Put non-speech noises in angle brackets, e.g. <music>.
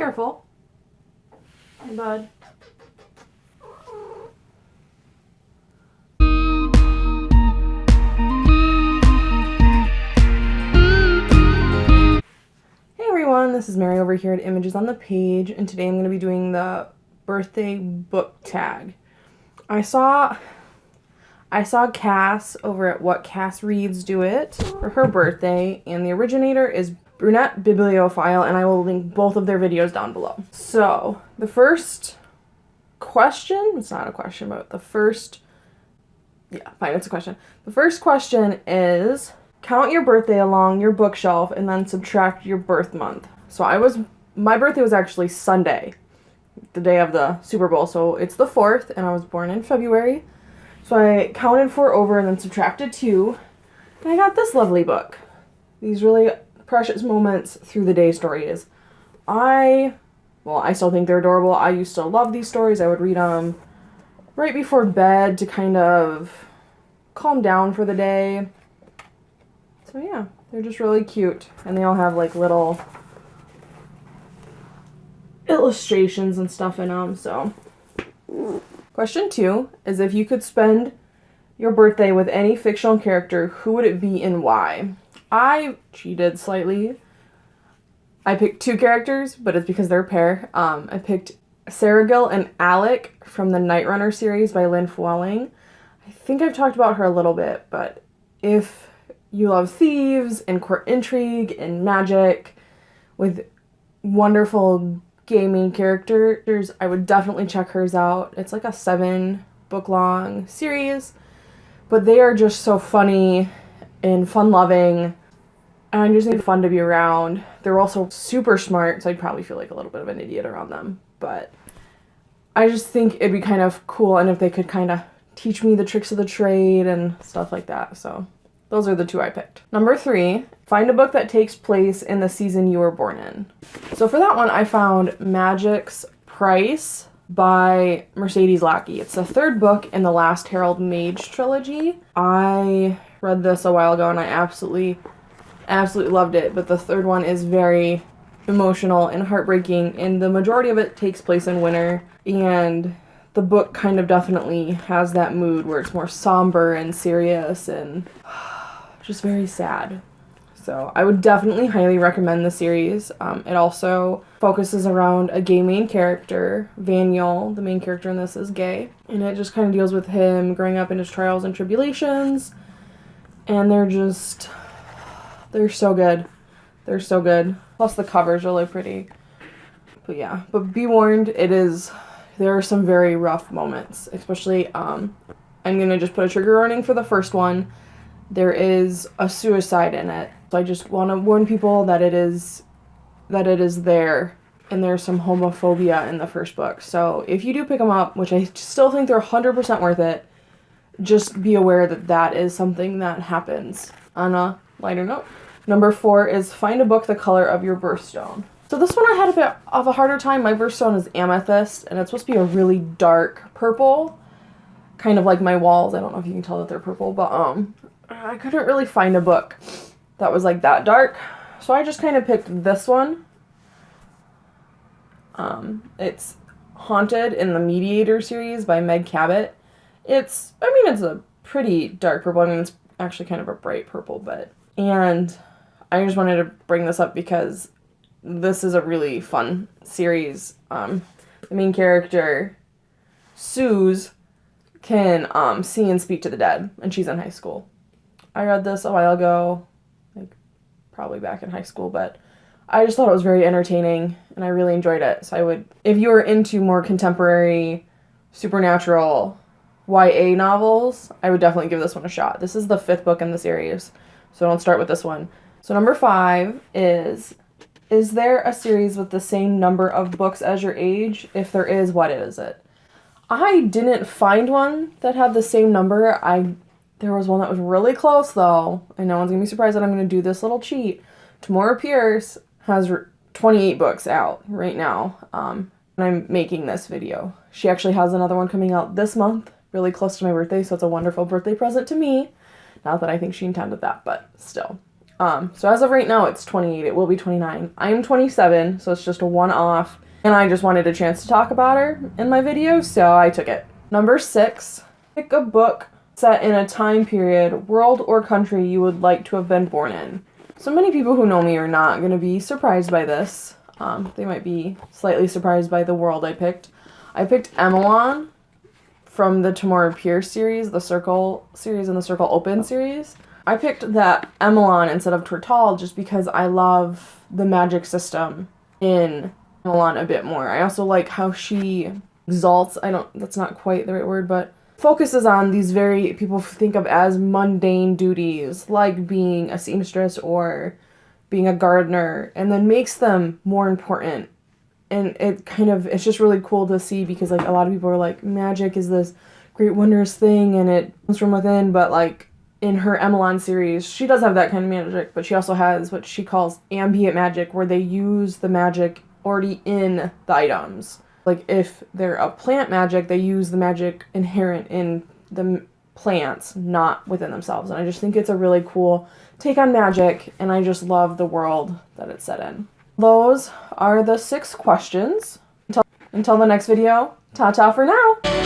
Careful. Hey, bud. Hey everyone, this is Mary over here at Images on the Page, and today I'm going to be doing the birthday book tag. I saw I saw Cass over at What Cass Reads Do It for her birthday, and the originator is Brunette Bibliophile, and I will link both of their videos down below. So, the first question, it's not a question, but the first, yeah, fine, it's a question. The first question is, count your birthday along your bookshelf and then subtract your birth month. So I was, my birthday was actually Sunday, the day of the Super Bowl, so it's the 4th, and I was born in February. So I counted four over and then subtracted two, and I got this lovely book. These really precious moments through the day stories. I, well, I still think they're adorable. I used to love these stories. I would read them right before bed to kind of calm down for the day. So yeah, they're just really cute. And they all have like little illustrations and stuff in them, so. Question two is if you could spend your birthday with any fictional character, who would it be and why? I cheated slightly. I picked two characters, but it's because they're a pair. Um, I picked Seregil and Alec from the Night Runner series by Lynn Flewelling. I think I've talked about her a little bit, but if you love thieves and court intrigue and magic with wonderful gaming characters, I would definitely check hers out. It's like a seven book long series, but they are just so funny and fun loving and just think fun to be around. They're also super smart, so I'd probably feel like a little bit of an idiot around them. But I just think it'd be kind of cool, and if they could kind of teach me the tricks of the trade and stuff like that. So those are the two I picked. Number three, find a book that takes place in the season you were born in. So for that one, I found Magic's Price by Mercedes Lackey. It's the third book in the Last Herald Mage trilogy. I read this a while ago and I absolutely absolutely loved it, but the third one is very emotional and heartbreaking, and the majority of it takes place in winter, and the book kind of definitely has that mood where it's more somber and serious and <sighs> just very sad. So I would definitely highly recommend the series. Um, it also focuses around a gay main character, Vanyel. The main character in this is gay, and it just kind of deals with him growing up in his trials and tribulations. And they're just they're so good. They're so good. Plus the cover's really pretty. But yeah, but be warned, it is, there are some very rough moments, especially, um, I'm gonna just put a trigger warning for the first one. There is a suicide in it. So I just want to warn people that it is, that it is there and there's some homophobia in the first book. So if you do pick them up, which I still think they're 100% worth it, just be aware that that is something that happens on a lighter note. Number four is find a book the color of your birthstone. So this one I had a bit of a harder time. My birthstone is amethyst, and it's supposed to be a really dark purple, kind of like my walls. I don't know if you can tell that they're purple, but um, I couldn't really find a book that was like that dark. So I just kind of picked this one. Um, it's Haunted in the Mediator series by Meg Cabot. It's, I mean, it's a pretty dark purple. I mean, it's actually kind of a bright purple, but, and I just wanted to bring this up because this is a really fun series. Um, the main character, Suze, can um, see and speak to the dead, and she's in high school. I read this a while ago, like probably back in high school, but I just thought it was very entertaining, and I really enjoyed it. So I would, if you are into more contemporary, supernatural, YA novels, I would definitely give this one a shot. This is the fifth book in the series, so don't start with this one. So number five is, is there a series with the same number of books as your age? If there is, what is it? I didn't find one that had the same number. I There was one that was really close though, and no one's to be surprised that I'm to do this little cheat. Tamora Pierce has 28 books out right now, um, and I'm making this video. She actually has another one coming out this month, really close to my birthday, so it's a wonderful birthday present to me. Not that I think she intended that, but still. Um, so as of right now, it's 28. It will be 29. I'm 27, so it's just a one off. And I just wanted a chance to talk about her in my video, so I took it. Number six, pick a book set in a time period, world, or country you would like to have been born in. So many people who know me are not going to be surprised by this. Um, they might be slightly surprised by the world I picked. I picked Emelan from the Tamora Pierce series, the Circle series, and the Circle Open series. I picked that Emelan instead of Tortall just because I love the magic system in Emelan a bit more. I also like how she exalts, I don't, that's not quite the right word, but focuses on these very, people think of as mundane duties, like being a seamstress or being a gardener, and then makes them more important. And it kind of, it's just really cool to see because, like, a lot of people are like, magic is this great, wondrous thing and it comes from within, but, like, in her Emelan series, she does have that kind of magic, but she also has what she calls ambient magic, where they use the magic already in the items. Like if they're a plant magic, they use the magic inherent in the plants, not within themselves. And I just think it's a really cool take on magic, and I just love the world that it's set in. Those are the six questions. Until, until the next video, ta-ta for now!